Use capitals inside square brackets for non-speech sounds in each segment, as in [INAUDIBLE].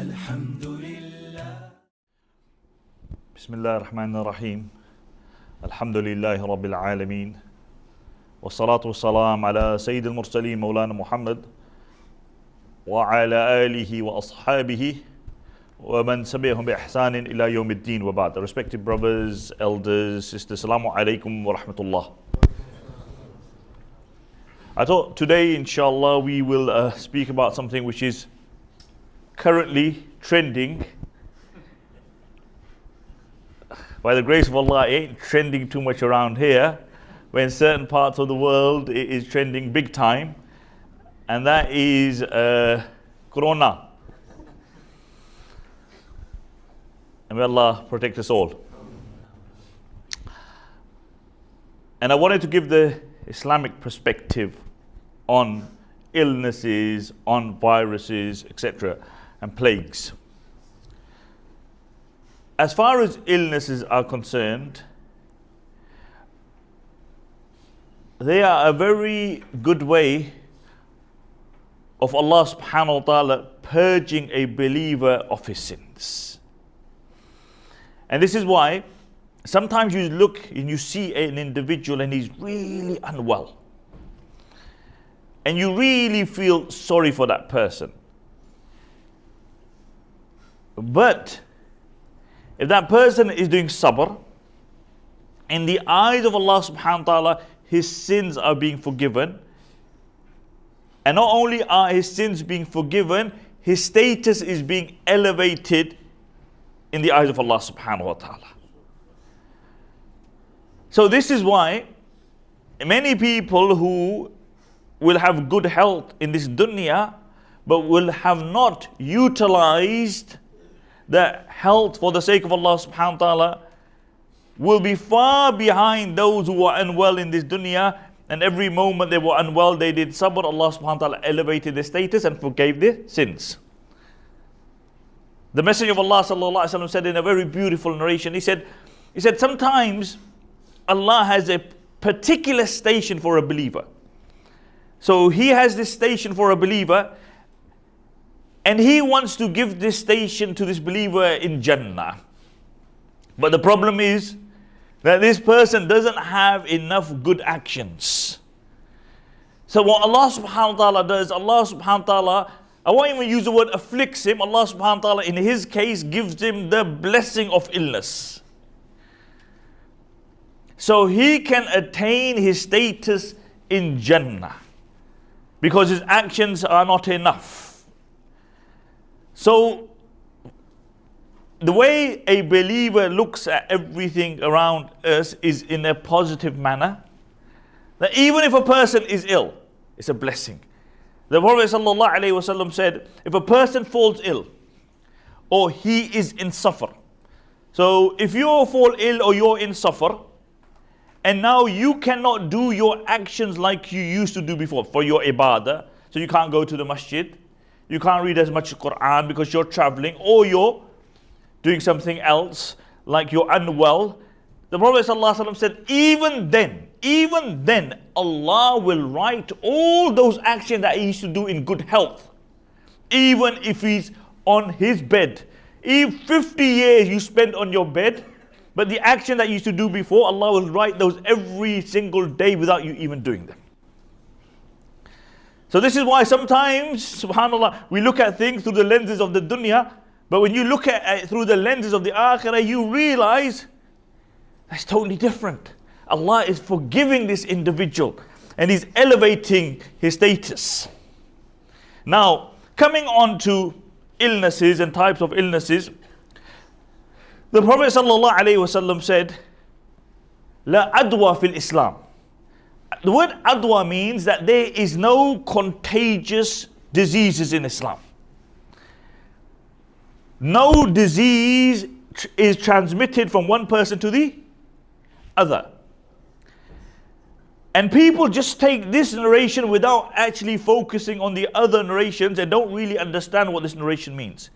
الحمد لله. بسم الله الرحمن الرحيم. الحمد لله رب العالمين. والصلاة والسلام على سيد المرسلين مولانا محمد وعلى آله وأصحابه ومن سبيهم بإحسان إلى يوم الدين وبعد. Respected brothers, elders, sisters, Assalamu alaikum wa rahmatullah. I thought today, inshallah, we will uh, speak about something which is currently trending. By the grace of Allah, it ain't trending too much around here. When certain parts of the world it is trending big time, and that is uh, Corona. And may Allah protect us all. And I wanted to give the Islamic perspective on illnesses, on viruses, etc., and plagues. As far as illnesses are concerned, they are a very good way of Allah subhanahu wa ta'ala purging a believer of his sins. And this is why sometimes you look and you see an individual and he's really unwell. And you really feel sorry for that person. But if that person is doing sabr, in the eyes of Allah subhanahu wa ta'ala, his sins are being forgiven. And not only are his sins being forgiven, his status is being elevated in the eyes of Allah subhanahu wa ta'ala. So this is why many people who will have good health in this dunya, but will have not utilized the health for the sake of Allah subhanahu wa ta'ala, will be far behind those who are unwell in this dunya. And every moment they were unwell, they did sabr. Allah subhanahu wa ta'ala elevated their status and forgave their sins. The Messenger of Allah sallallahu alaihi said in a very beautiful narration, he said, he said, sometimes Allah has a particular station for a believer. So He has this station for a believer, and He wants to give this station to this believer in Jannah. But the problem is that this person doesn't have enough good actions. So what Allah subhanahu wa ta'ala does, Allah subhanahu wa ta'ala, I won't even use the word afflicts him, Allah subhanahu wa ta'ala in his case gives him the blessing of illness. So he can attain his status in Jannah because his actions are not enough. So, the way a believer looks at everything around us is in a positive manner. That even if a person is ill, it's a blessing. The Prophet ﷺ said, if a person falls ill or he is in suffer, so if you fall ill or you're in suffer, and now you cannot do your actions like you used to do before for your ibadah. So you can't go to the masjid. You can't read as much Quran because you're traveling or you're doing something else like you're unwell. The Prophet ﷺ said, even then, even then, Allah will write all those actions that he used to do in good health. Even if he's on his bed. If 50 years you spend on your bed, but the action that you used to do before, Allah will write those every single day without you even doing them. So this is why sometimes, subhanAllah, we look at things through the lenses of the dunya, but when you look at it through the lenses of the akhirah, you realize that's totally different. Allah is forgiving this individual and He's elevating his status. Now, coming on to illnesses and types of illnesses, the Prophet ﷺ said, La adwa fil Islam. The word adwa means that there is no contagious diseases in Islam. No disease is transmitted from one person to the other. And people just take this narration without actually focusing on the other narrations and don't really understand what this narration means.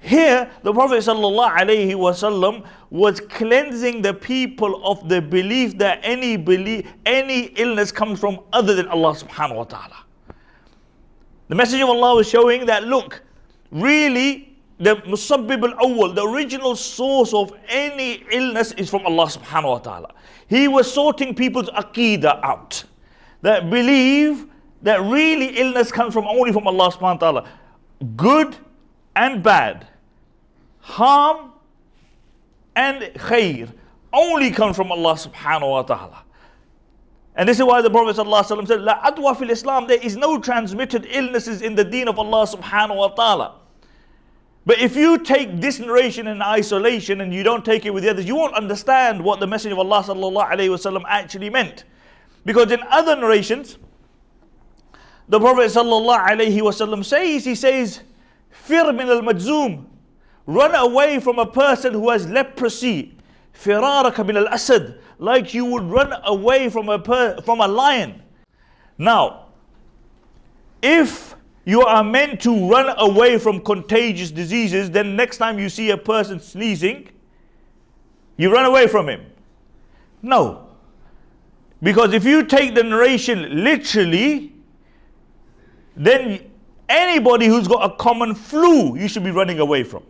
Here, the Prophet ﷺ was cleansing the people of the belief that any belief, any illness comes from other than Allah subhanahu wa ta'ala. The message of Allah was showing that look, really, the musabbib al-awwal, the original source of any illness is from Allah subhanahu wa ta'ala. He was sorting people's aqidah out. That believe that really illness comes from only from Allah subhanahu wa ta'ala. Good and bad, harm and khair only comes from Allah subhanahu wa ta'ala. And this is why the Prophet ﷺ said, La adwa fil Islam, there is no transmitted illnesses in the deen of Allah subhanahu wa ta'ala. But if you take this narration in isolation and you don't take it with the others, you won't understand what the message of Allah sallallahu alaihi wasallam actually meant. Because in other narrations, the Prophet sallallahu alaihi wasallam says, he says, Fir min al majzoom, run away from a person who has leprosy. Like you would run away from a, per, from a lion. Now, if you are meant to run away from contagious diseases, then next time you see a person sneezing, you run away from him. No. Because if you take the narration literally, then anybody who's got a common flu, you should be running away from.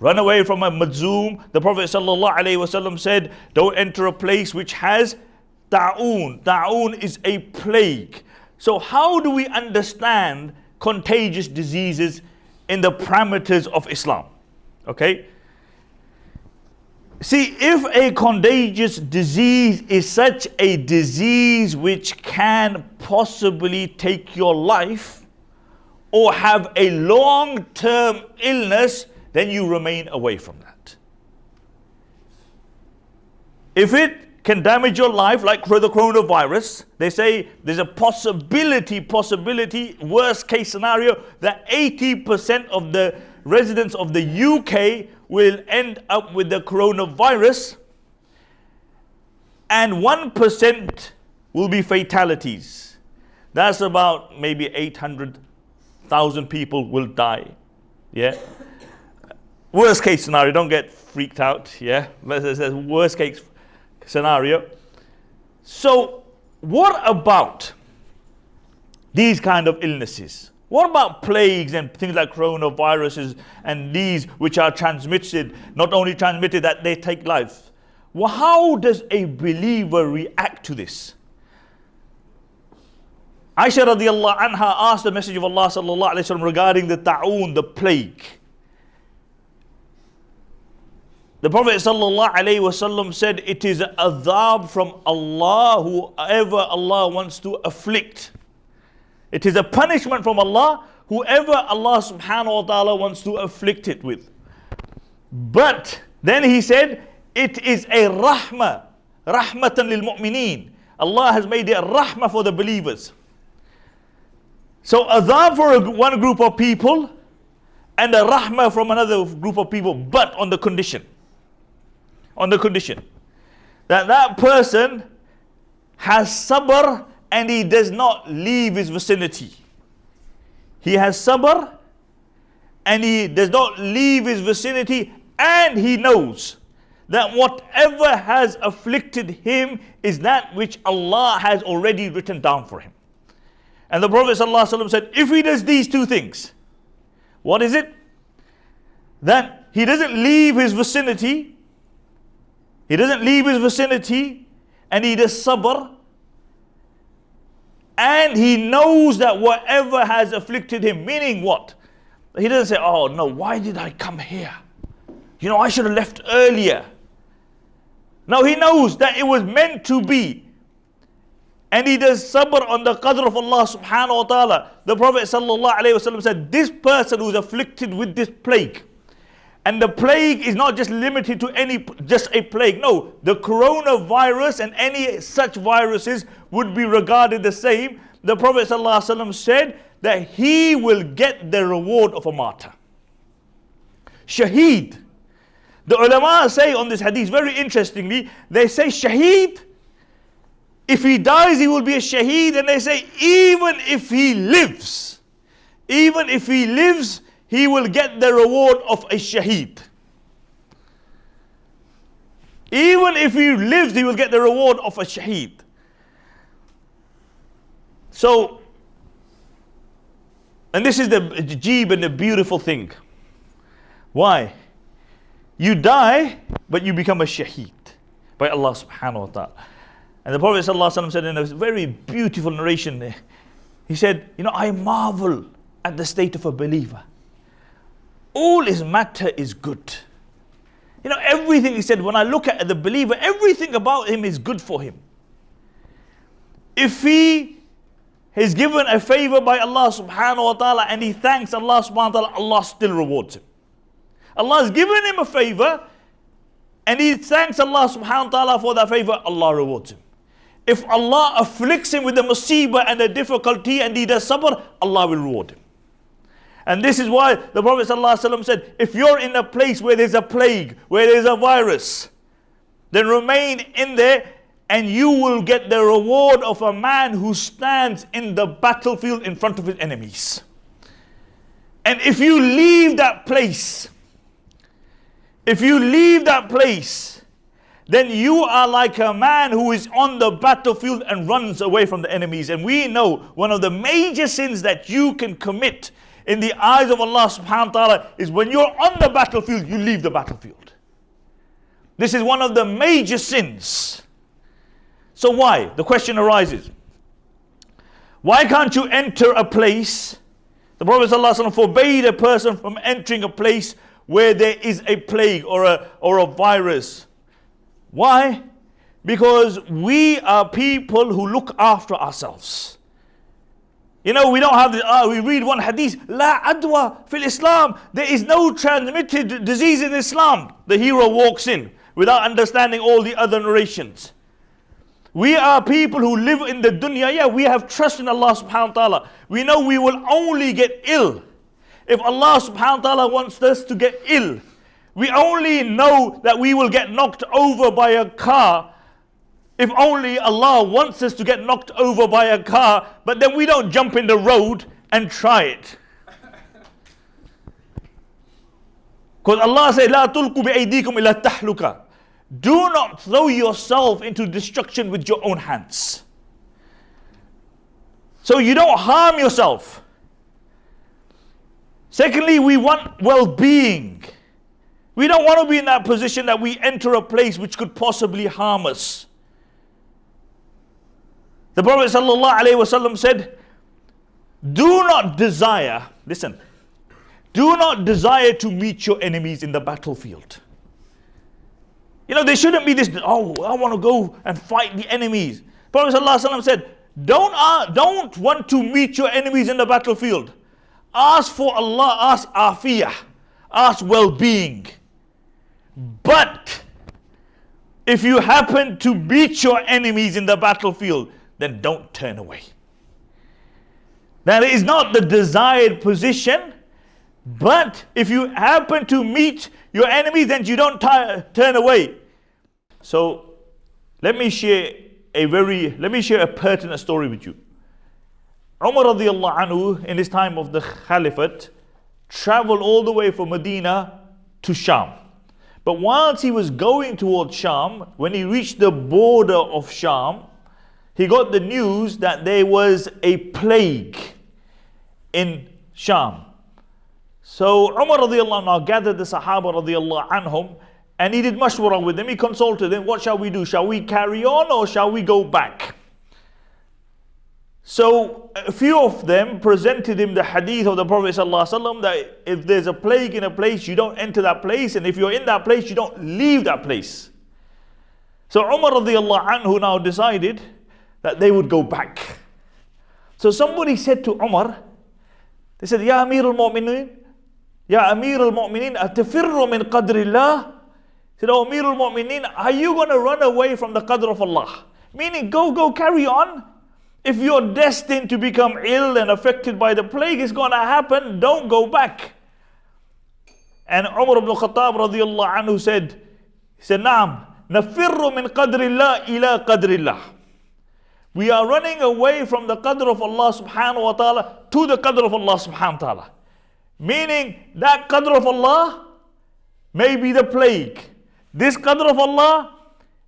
Run away from a majzoom. The Prophet ﷺ said, don't enter a place which has ta'un. Ta'un is a plague. So how do we understand contagious diseases in the parameters of Islam? Okay. See, if a contagious disease is such a disease which can possibly take your life or have a long term illness, then you remain away from that. If it can damage your life like for the coronavirus. They say there's a possibility, possibility, worst case scenario that 80% of the residents of the UK will end up with the coronavirus and 1% will be fatalities. That's about maybe 800,000 people will die. Yeah. Worst case scenario, don't get freaked out. Yeah. Worst case scenario. So, what about these kind of illnesses? What about plagues and things like coronaviruses and these which are transmitted, not only transmitted that they take life? Well, how does a believer react to this? Aisha radiallahu anha asked the message of Allah sallallahu alayhi wa regarding the ta'un, the plague. The Prophet ﷺ said, It is adhab from Allah, whoever Allah wants to afflict. It is a punishment from Allah, whoever Allah subhanahu wa ta'ala wants to afflict it with. But then he said, It is a rahmah, rahmatan lil mu'mineen. Allah has made it a rahmah for the believers. So adhab for one group of people and a rahmah from another group of people, but on the condition on the condition that that person has sabr and he does not leave his vicinity. He has sabr and he does not leave his vicinity and he knows that whatever has afflicted him is that which Allah has already written down for him. And the Prophet ﷺ said, if he does these two things, what is it? That he doesn't leave his vicinity he doesn't leave his vicinity and he does sabr. And he knows that whatever has afflicted him, meaning what? He doesn't say, oh no, why did I come here? You know, I should have left earlier. No, he knows that it was meant to be. And he does sabr on the qadr of Allah subhanahu wa ta'ala. The Prophet sallallahu alayhi wa said, this person who's afflicted with this plague, and the plague is not just limited to any, just a plague. No, the coronavirus and any such viruses would be regarded the same. The Prophet ﷺ said that he will get the reward of a martyr. Shaheed. The ulama say on this hadith, very interestingly, they say shaheed, if he dies, he will be a shaheed. And they say, even if he lives, even if he lives, he will get the reward of a shaheed. Even if he lives, he will get the reward of a shaheed. So, and this is the jeeb and the beautiful thing. Why? You die, but you become a shaheed by Allah subhanahu wa ta'ala. And the Prophet said in a very beautiful narration he said, You know, I marvel at the state of a believer. All his matter is good. You know, everything he said, when I look at the believer, everything about him is good for him. If he is given a favor by Allah subhanahu wa ta'ala and he thanks Allah subhanahu wa ta'ala, Allah still rewards him. Allah has given him a favor and he thanks Allah subhanahu wa ta'ala for that favor, Allah rewards him. If Allah afflicts him with the musibah and the difficulty and he does sabr, Allah will reward him. And this is why the Prophet ﷺ said, if you're in a place where there's a plague, where there's a virus, then remain in there and you will get the reward of a man who stands in the battlefield in front of his enemies. And if you leave that place, if you leave that place, then you are like a man who is on the battlefield and runs away from the enemies. And we know one of the major sins that you can commit in the eyes of Allah subhanahu wa ta'ala is when you're on the battlefield, you leave the battlefield. This is one of the major sins. So why? The question arises. Why can't you enter a place? The Prophet ﷺ forbade a person from entering a place where there is a plague or a, or a virus. Why? Because we are people who look after ourselves. You know, we don't have the, uh, we read one hadith, La adwa fil Islam. There is no transmitted disease in Islam. The hero walks in without understanding all the other narrations. We are people who live in the dunya. Yeah, we have trust in Allah subhanahu wa ta'ala. We know we will only get ill. If Allah subhanahu wa ta'ala wants us to get ill, we only know that we will get knocked over by a car if only Allah wants us to get knocked over by a car, but then we don't jump in the road and try it. [LAUGHS] Because Allah says, La tulku bi'aydikum ila tahluka. Do not throw yourself into destruction with your own hands. So you don't harm yourself. Secondly, we want well being. We don't want to be in that position that we enter a place which could possibly harm us. The Prophet ﷺ said, Do not desire, listen, do not desire to meet your enemies in the battlefield. You know, there shouldn't be this, oh, I want to go and fight the enemies. Prophet ﷺ said, don't, uh, don't want to meet your enemies in the battlefield. Ask for Allah, ask afiyah, ask well being. But if you happen to meet your enemies in the battlefield, then don't turn away. That is not the desired position, but if you happen to meet your enemy, then you don't turn away. So let me share a very, let me share a pertinent story with you. Umar radiallahu anhu, in his time of the Caliphate, traveled all the way from Medina to Sham. But whilst he was going towards Sham, when he reached the border of Sham, he got the news that there was a plague in Sham. So Umar radiallahu anhu gathered the Sahaba radiallahu anhum and he did mashwara with them. He consulted them, what shall we do? Shall we carry on or shall we go back? So a few of them presented him the hadith of the Prophet ﷺ that if there's a plague in a place, you don't enter that place, and if you're in that place, you don't leave that place. So Umar radiallahu anhu now decided that they would go back. So somebody said to Umar, they said, Ya Amir al-Mu'minin, Ya Amir al-Mu'minin, atafirru min qadrillah? said, Oh Amir al-Mu'minin, are you going to run away from the qadr of Allah? Meaning, go, go, carry on. If you're destined to become ill and affected by the plague, it's going to happen. Don't go back. And Umar ibn Khattab radiallahu anhu said, he said, Naam, nafirru min qadrillah ila qadrillah. We are running away from the qadr of Allah subhanahu wa ta'ala to the qadr of Allah subhanahu wa ta'ala. Meaning that qadr of Allah may be the plague. This qadr of Allah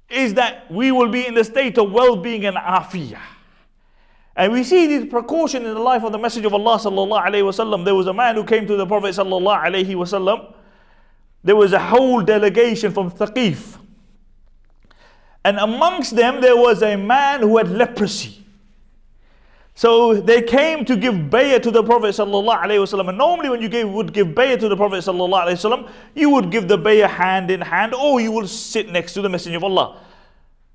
is that we will be in the state of well-being and afiyah. And we see this precaution in the life of the Messenger of Allah sallallahu alaihi wasallam. There was a man who came to the Prophet sallallahu alaihi wasallam there was a whole delegation from Thaqif. And amongst them, there was a man who had leprosy. So they came to give bayah to the Prophet ﷺ. And normally when you gave, would give bayah to the Prophet ﷺ, you would give the bayah hand in hand or you will sit next to the Messenger of Allah.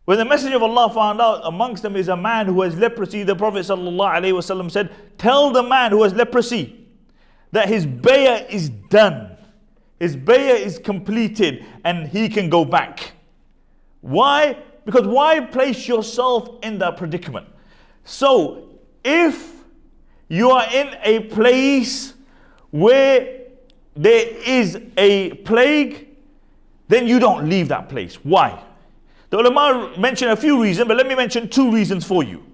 When the Messenger of Allah found out amongst them is a man who has leprosy, the Prophet ﷺ said, Tell the man who has leprosy that his bayah is done. His bayah is completed and he can go back. Why? Because why place yourself in that predicament? So, if you are in a place where there is a plague, then you don't leave that place. Why? The ulama mention a few reasons, but let me mention two reasons for you.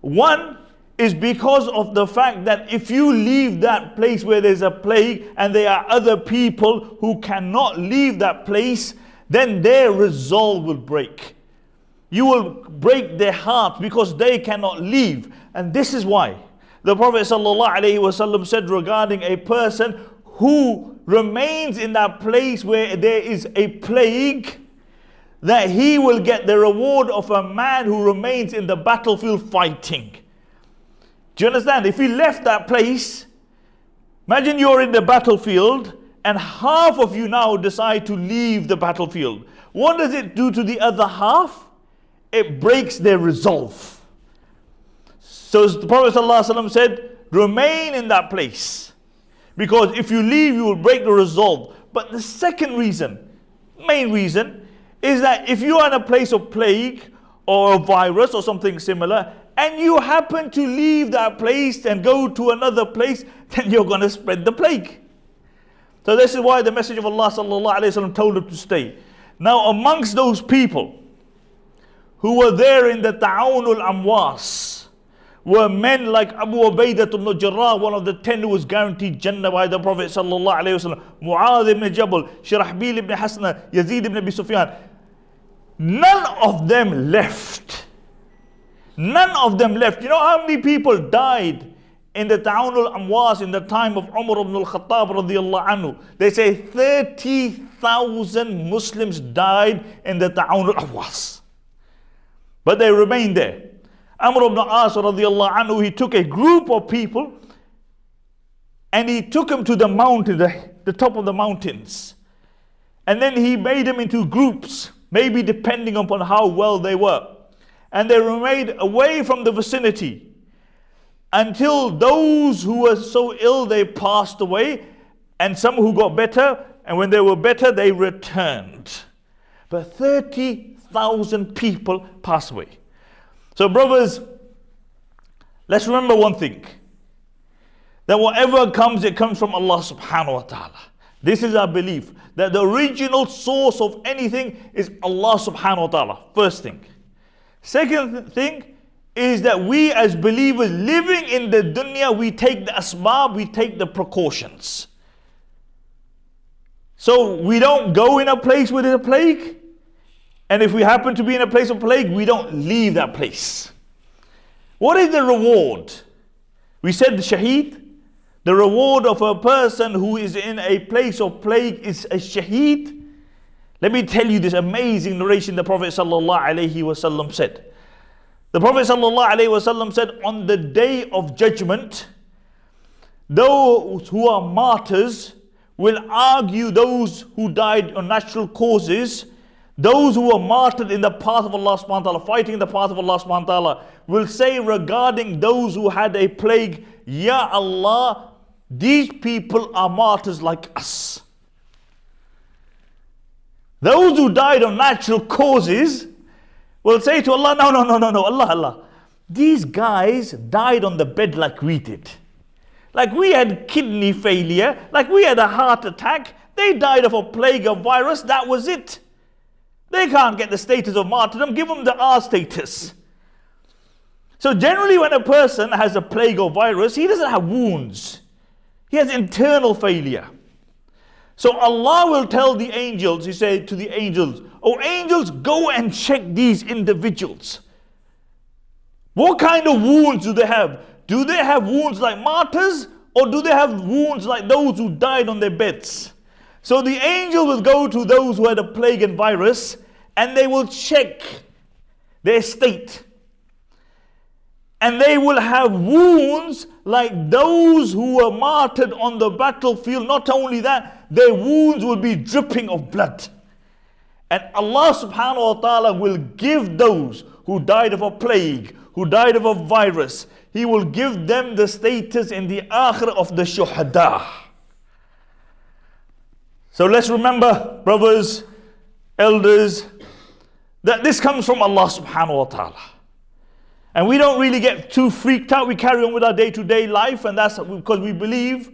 One is because of the fact that if you leave that place where there's a plague and there are other people who cannot leave that place, then their resolve will break. You will break their heart because they cannot leave. And this is why the Prophet ﷺ said regarding a person who remains in that place where there is a plague, that he will get the reward of a man who remains in the battlefield fighting. Do you understand? If he left that place, imagine you're in the battlefield and half of you now decide to leave the battlefield. What does it do to the other half? It breaks their resolve. So the Prophet ﷺ said, remain in that place. Because if you leave, you will break the resolve. But the second reason, main reason, is that if you are in a place of plague or a virus or something similar, and you happen to leave that place and go to another place, [LAUGHS] then you're going to spread the plague. So this is why the message of Allah sallallahu alayhi wasallam told him to stay. Now amongst those people who were there in the Ta'awnul Amwas were men like Abu Ubaidah ibn Jarrah, one of the ten who was guaranteed Jannah by the Prophet sallallahu alayhi wasallam, Mu'adh ibn Jabal, Shirahbil ibn Hasna, Yazid ibn Abi Sufyan. None of them left. None of them left. You know how many people died in the Ta'awun al-Amwas in the time of Umar ibn al-Khattab radiallahu anhu. They say 30,000 Muslims died in the Ta'awun al-Amwas. But they remained there. Amr ibn As radiallahu anhu, he took a group of people and he took them to the mountain, the, the top of the mountains. And then he made them into groups, maybe depending upon how well they were. And they remained away from the vicinity until those who were so ill they passed away, and some who got better, and when they were better, they returned. But 30,000 people passed away. So, brothers, let's remember one thing that whatever comes, it comes from Allah subhanahu wa ta'ala. This is our belief that the original source of anything is Allah subhanahu wa ta'ala. First thing. Second thing, is that we as believers living in the dunya, we take the asbab, we take the precautions. So we don't go in a place where there's a plague. And if we happen to be in a place of plague, we don't leave that place. What is the reward? We said the shaheed. The reward of a person who is in a place of plague is a shaheed. Let me tell you this amazing narration the Prophet ﷺ said. The Prophet ﷺ said, On the day of judgment, those who are martyrs will argue those who died on natural causes. Those who were martyred in the path of Allah subhanahu wa ta'ala, fighting in the path of Allah subhanahu wa ta'ala, will say regarding those who had a plague, Ya Allah, these people are martyrs like us. Those who died on natural causes, will say to Allah, no, no, no, no, no, Allah, Allah. These guys died on the bed like we did. Like we had kidney failure, like we had a heart attack. They died of a plague of virus, that was it. They can't get the status of martyrdom, give them the R status. So generally when a person has a plague or virus, he doesn't have wounds. He has internal failure. So Allah will tell the angels, He said to the angels, Oh angels, go and check these individuals. What kind of wounds do they have? Do they have wounds like martyrs or do they have wounds like those who died on their beds? So the angel will go to those who had a plague and virus and they will check their state. And they will have wounds like those who were martyred on the battlefield. Not only that, their wounds will be dripping of blood. And Allah subhanahu wa ta'ala will give those who died of a plague, who died of a virus, He will give them the status in the akhirah of the shuhada. So let's remember, brothers, elders, that this comes from Allah subhanahu wa ta'ala. And we don't really get too freaked out. We carry on with our day to day life, and that's because we believe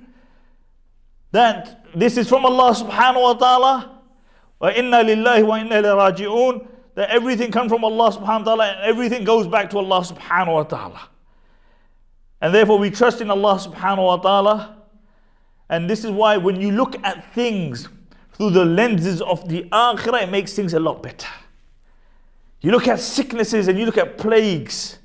that this is from Allah subhanahu wa ta'ala. وَإِنَّا لِلَّهِ وَإِنَّا إِلَيْهِ That everything comes from Allah subhanahu wa ta'ala and everything goes back to Allah subhanahu wa ta'ala. And therefore we trust in Allah subhanahu wa ta'ala. And this is why when you look at things through the lenses of the akhirah, it makes things a lot better. You look at sicknesses and you look at plagues.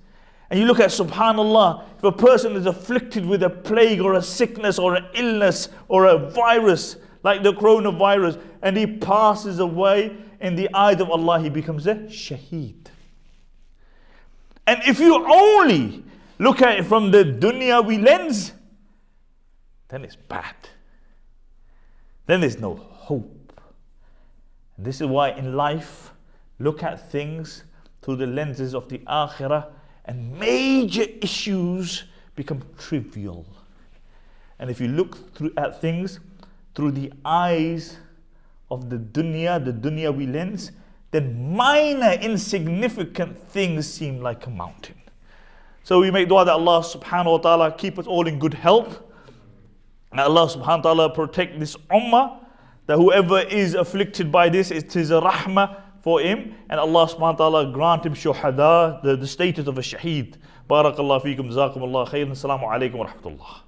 And you look at subhanallah, if a person is afflicted with a plague or a sickness or an illness or a virus like the coronavirus and he passes away in the eyes of Allah, he becomes a shaheed. And if you only look at it from the dunyawi lens, then it's bad. Then there's no hope. And this is why in life, look at things through the lenses of the akhirah and major issues become trivial. And if you look through, at things through the eyes of the dunya, the dunyawi lens, then minor insignificant things seem like a mountain. So we make dua that Allah subhanahu wa ta'ala keep us all in good health. Allah subhanahu wa ta'ala protect this ummah. That whoever is afflicted by this, it is a rahmah for him and Allah subhanahu wa ta'ala grant him shuhada, the, the status of a shaheed. Barakallah feekum, jazakumullah khairan, assalamu alaikum wa rahmatullah.